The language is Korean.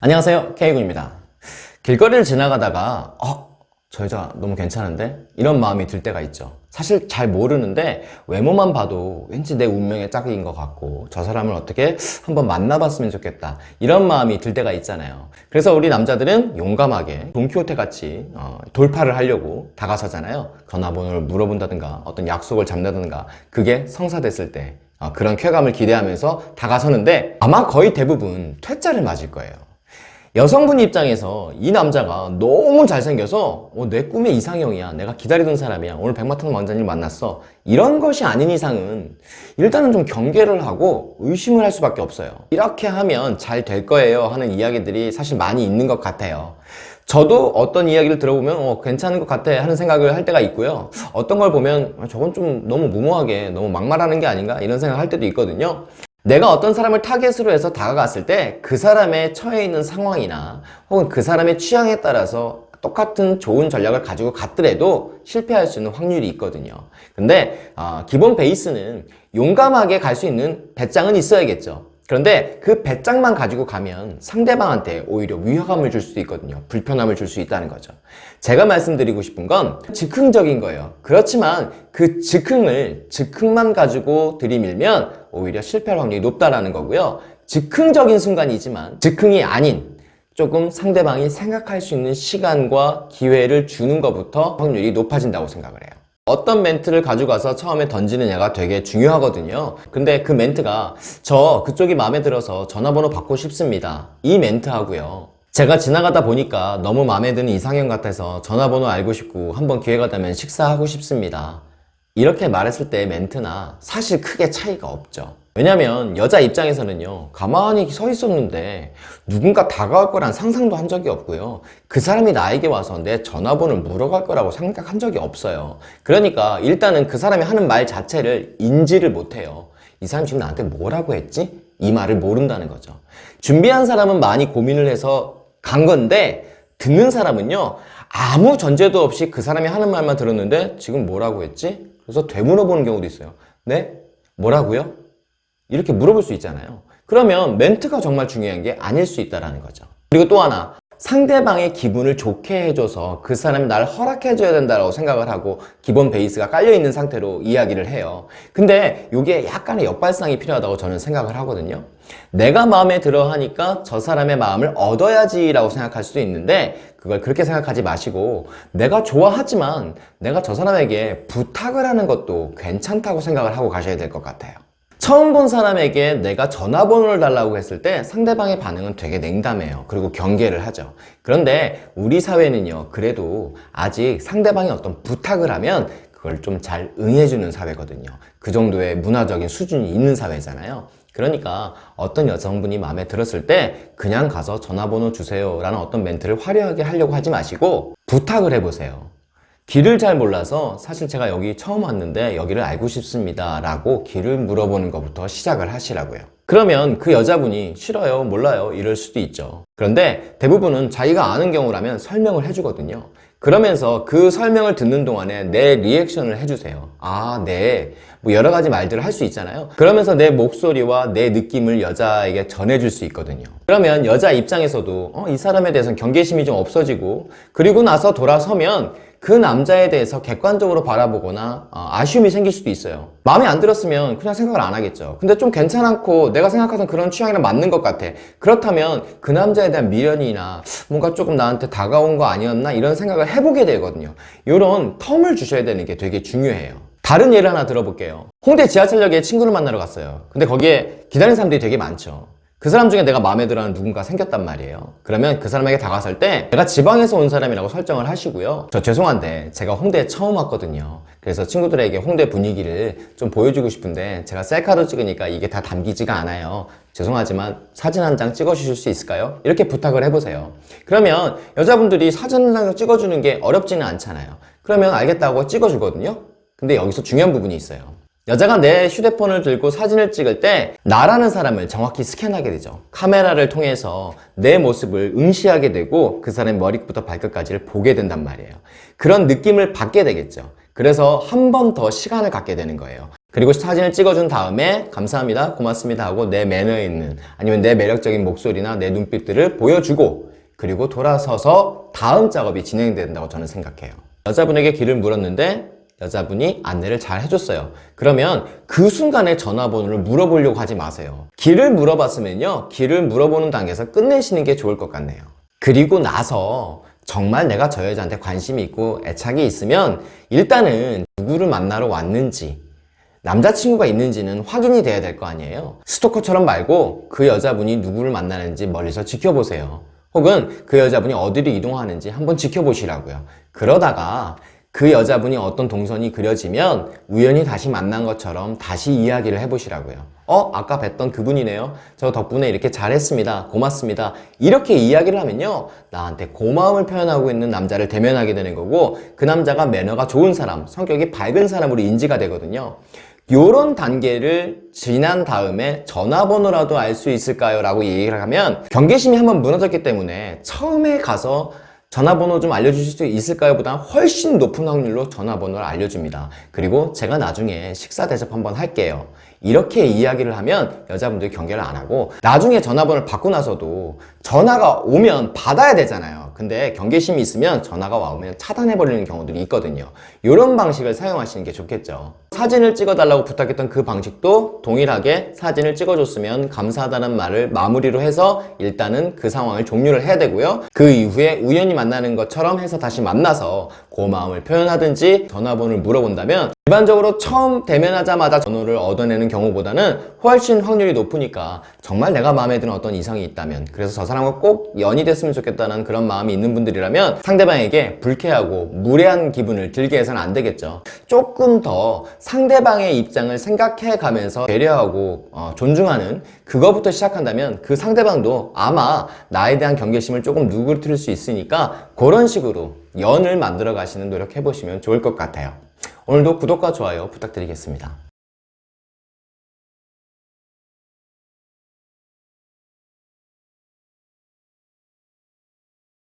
안녕하세요. K군입니다. 길거리를 지나가다가 어? 저 여자 너무 괜찮은데? 이런 마음이 들 때가 있죠. 사실 잘 모르는데 외모만 봐도 왠지 내 운명의 짝인 것 같고 저 사람을 어떻게 한번 만나봤으면 좋겠다. 이런 마음이 들 때가 있잖아요. 그래서 우리 남자들은 용감하게 돈키호테 같이 어, 돌파를 하려고 다가서잖아요. 전화번호를 물어본다든가 어떤 약속을 잡는다든가 그게 성사됐을 때 어, 그런 쾌감을 기대하면서 다가서는데 아마 거의 대부분 퇴짜를 맞을 거예요 여성분 입장에서 이 남자가 너무 잘생겨서 어, 내 꿈의 이상형이야. 내가 기다리던 사람이야. 오늘 백마탄 왕자님 만났어. 이런 것이 아닌 이상은 일단은 좀 경계를 하고 의심을 할 수밖에 없어요. 이렇게 하면 잘 될 거예요 하는 이야기들이 사실 많이 있는 것 같아요. 저도 어떤 이야기를 들어보면 어, 괜찮은 것 같아 하는 생각을 할 때가 있고요. 어떤 걸 보면 아, 저건 좀 너무 무모하게 너무 막말하는 게 아닌가 이런 생각을 할 때도 있거든요 내가 어떤 사람을 타겟으로 해서 다가갔을 때 그 사람의 처해 있는 상황이나 혹은 그 사람의 취향에 따라서 똑같은 좋은 전략을 가지고 갔더라도 실패할 수 있는 확률이 있거든요. 근데 어, 기본 베이스는 용감하게 갈 수 있는 배짱은 있어야겠죠. 그런데 그 배짱만 가지고 가면 상대방한테 오히려 위화감을 줄 수도 있거든요. 불편함을 줄 수 있다는 거죠. 제가 말씀드리고 싶은 건 즉흥적인 거예요. 그렇지만 그 즉흥을 즉흥만 가지고 들이밀면 오히려 실패할 확률이 높다라는 거고요. 즉흥적인 순간이지만 즉흥이 아닌 조금 상대방이 생각할 수 있는 시간과 기회를 주는 것부터 확률이 높아진다고 생각을 해요. 어떤 멘트를 가져가서 처음에 던지느냐가 되게 중요하거든요. 근데 그 멘트가 저 그쪽이 마음에 들어서 전화번호 받고 싶습니다. 이 멘트 하고요. 제가 지나가다 보니까 너무 마음에 드는 이상형 같아서 전화번호 알고 싶고 한번 기회가 되면 식사하고 싶습니다 이렇게 말했을 때의 멘트나 사실 크게 차이가 없죠. 왜냐면 여자 입장에서는요 가만히 서 있었는데 누군가 다가올 거란 상상도 한 적이 없고요. 그 사람이 나에게 와서 내 전화번호를 물어갈 거라고 생각한 적이 없어요. 그러니까 일단은 그 사람이 하는 말 자체를 인지를 못해요. 이 사람 지금 나한테 뭐라고 했지? 이 말을 모른다는 거죠. 준비한 사람은 많이 고민을 해서 간 건데 듣는 사람은요 아무 전제도 없이 그 사람이 하는 말만 들었는데 지금 뭐라고 했지? 그래서 되물어보는 경우도 있어요 네? 뭐라고요? 이렇게 물어볼 수 있잖아요 그러면 멘트가 정말 중요한 게 아닐 수 있다는 거죠 그리고 또 하나 상대방의 기분을 좋게 해줘서 그 사람이 날 허락해줘야 된다고 생각을 하고 기본 베이스가 깔려있는 상태로 이야기를 해요. 근데 이게 약간의 역발상이 필요하다고 저는 생각을 하거든요. 내가 마음에 들어 하니까 저 사람의 마음을 얻어야지 라고 생각할 수도 있는데 그걸 그렇게 생각하지 마시고 내가 좋아하지만 내가 저 사람에게 부탁을 하는 것도 괜찮다고 생각을 하고 가셔야 될 것 같아요 처음 본 사람에게 내가 전화번호를 달라고 했을 때 상대방의 반응은 되게 냉담해요. 그리고 경계를 하죠. 그런데 우리 사회는요 그래도 아직 상대방이 어떤 부탁을 하면 그걸 좀 잘 응해주는 사회거든요. 그 정도의 문화적인 수준이 있는 사회잖아요. 그러니까 어떤 여성분이 마음에 들었을 때 그냥 가서 전화번호 주세요 라는 어떤 멘트를 화려하게 하려고 하지 마시고 부탁을 해보세요 길을 잘 몰라서 사실 제가 여기 처음 왔는데 여기를 알고 싶습니다 라고 길을 물어보는 것부터 시작을 하시라고요. 그러면 그 여자분이 싫어요 몰라요. 이럴 수도 있죠. 그런데 대부분은 자기가 아는 경우라면 설명을 해주거든요. 그러면서 그 설명을 듣는 동안에 내 리액션을 해주세요 아네. 뭐 여러 가지 말들을 할 수 있잖아요. 그러면서 내 목소리와 내 느낌을 여자에게 전해줄 수 있거든요. 그러면 여자 입장에서도 어, 이 사람에 대해서는 경계심이 좀 없어지고 그리고 나서 돌아서면 그 남자에 대해서 객관적으로 바라보거나 어, 아쉬움이 생길 수도 있어요. 마음에 안 들었으면 그냥 생각을 안 하겠죠. 근데 좀 괜찮고 내가 생각하던 그런 취향이랑 맞는 것 같아. 그렇다면 그 남자에 대한 미련이나 뭔가 조금 나한테 다가온 거 아니었나 이런 생각을 해보게 되거든요. 이런 텀을 주셔야 되는 게 되게 중요해요. 다른 예를 하나 들어볼게요. 홍대 지하철역에 친구를 만나러 갔어요. 근데 거기에 기다리는 사람들이 되게 많죠 그 사람 중에 내가 마음에 들어하는 누군가 생겼단 말이에요. 그러면 그 사람에게 다가설 때 내가 지방에서 온 사람이라고 설정을 하시고요. 저 죄송한데 제가 홍대에 처음 왔거든요. 그래서 친구들에게 홍대 분위기를 좀 보여주고 싶은데 제가 셀카로 찍으니까 이게 다 담기지가 않아요. 죄송하지만 사진 한 장 찍어 주실 수 있을까요? 이렇게 부탁을 해보세요. 그러면 여자분들이 사진 한 장 찍어주는 게 어렵지는 않잖아요. 그러면 알겠다고 찍어주거든요. 근데 여기서 중요한 부분이 있어요 여자가 내 휴대폰을 들고 사진을 찍을 때 나라는 사람을 정확히 스캔하게 되죠. 카메라를 통해서 내 모습을 응시하게 되고 그 사람의 머리부터 발끝까지를 보게 된단 말이에요. 그런 느낌을 받게 되겠죠. 그래서 한 번 더 시간을 갖게 되는 거예요. 그리고 사진을 찍어준 다음에 감사합니다, 고맙습니다 하고 내 매너에 있는 아니면 내 매력적인 목소리나 내 눈빛들을 보여주고 그리고 돌아서서 다음 작업이 진행된다고 저는 생각해요. 여자분에게 길을 물었는데 여자분이 안내를 잘 해줬어요. 그러면 그 순간에 전화번호를 물어보려고 하지 마세요. 길을 물어봤으면요. 길을 물어보는 단계에서 끝내시는 게 좋을 것 같네요. 그리고 나서 정말 내가 저 여자한테 관심이 있고 애착이 있으면 일단은 누구를 만나러 왔는지 남자친구가 있는지는 확인이 돼야 될 거 아니에요 스토커처럼 말고 그 여자분이 누구를 만나는지 멀리서 지켜보세요 혹은 그 여자분이 어디로 이동하는지 한번 지켜보시라고요 그러다가 그 여자분이 어떤 동선이 그려지면 우연히 다시 만난 것처럼 다시 이야기를 해보시라고요. 어? 아까 뵀던 그분이네요. 저 덕분에 이렇게 잘했습니다. 고맙습니다. 이렇게 이야기를 하면요. 나한테 고마움을 표현하고 있는 남자를 대면하게 되는 거고 그 남자가 매너가 좋은 사람 성격이 밝은 사람으로 인지가 되거든요. 요런 단계를 지난 다음에 전화번호라도 알 수 있을까요? 라고 얘기를 하면 경계심이 한번 무너졌기 때문에 처음에 가서 전화번호 좀 알려주실 수 있을까요? 보다 훨씬 높은 확률로 전화번호를 알려줍니다. 그리고 제가 나중에 식사 대접 한번 할게요. 이렇게 이야기를 하면 여자분들이 경계를 안 하고 나중에 전화번호를 받고 나서도 전화가 오면 받아야 되잖아요. 근데 경계심이 있으면 전화가 와오면 차단해버리는 경우들이 있거든요. 이런 방식을 사용하시는 게 좋겠죠. 사진을 찍어달라고 부탁했던 그 방식도 동일하게 사진을 찍어줬으면 감사하다는 말을 마무리로 해서 일단은 그 상황을 종료를 해야 되고요. 그 이후에 우연히 만나는 것처럼 해서 다시 만나서 고마움을 표현하든지 전화번호를 물어본다면 일반적으로 처음 대면하자마자 전화를 얻어내는 경우보다는 훨씬 확률이 높으니까 정말 내가 마음에 드는 어떤 이성이 있다면 그래서 저 사람과 꼭 연이 됐으면 좋겠다는 그런 마음이 있는 분들이라면 상대방에게 불쾌하고 무례한 기분을 들게 해서는 안 되겠죠. 조금 더 상대방의 입장을 생각해 가면서 배려하고 어, 존중하는 그거부터 시작한다면 그 상대방도 아마 나에 대한 경계심을 조금 누그러뜨릴 수 있으니까 그런 식으로 연을 만들어 가시는 노력해 보시면 좋을 것 같아요 오늘도 구독과 좋아요 부탁드리겠습니다